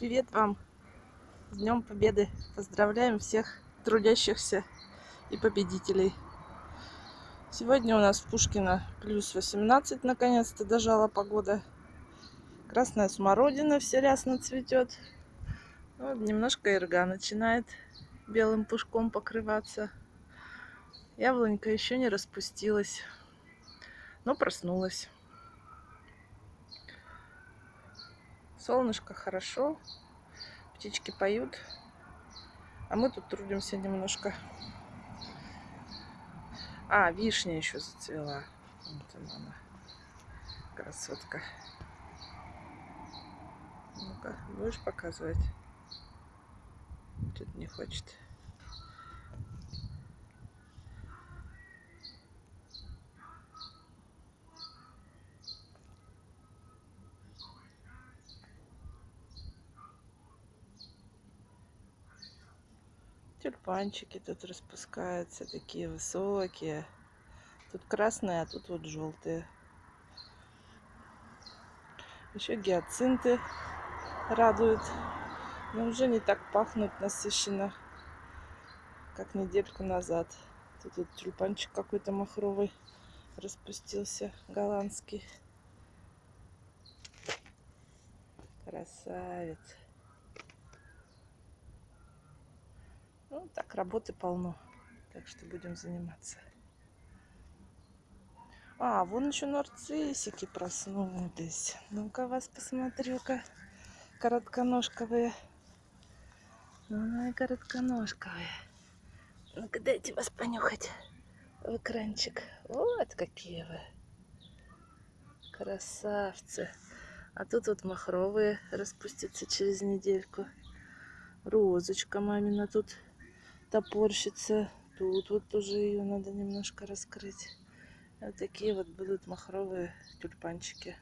Привет вам! С Днем Победы! Поздравляем всех трудящихся и победителей! Сегодня у нас в Пушкино плюс 18, наконец-то дожала погода. Красная смородина все рясно цветет. Вот немножко ирга начинает белым пушком покрываться. Яблонька еще не распустилась, но проснулась. Солнышко хорошо, птички поют, а мы тут трудимся немножко. А, вишня еще зацвела. Вот она, красотка. Ну-ка, будешь показывать? Тут не хочет. Тюльпанчики тут распускаются, такие высокие. Тут красные, а тут вот желтые. Еще гиацинты радуют. Но уже не так пахнут насыщенно, как недельку назад. Тут вот тюльпанчик какой-то махровый распустился, голландский. Красавец. Так, работы полно. Так что будем заниматься. А, вон еще нарциссики проснулись. Ну-ка вас посмотрю-ка. Коротконожковые. Ой, коротконожковые. Ну-ка дайте вас понюхать в экранчик. Вот какие вы. Красавцы. А тут вот махровые распустятся через недельку. Розочка мамина тут топорщится. Тут вот тоже ее надо немножко раскрыть. Вот такие вот будут махровые тюльпанчики.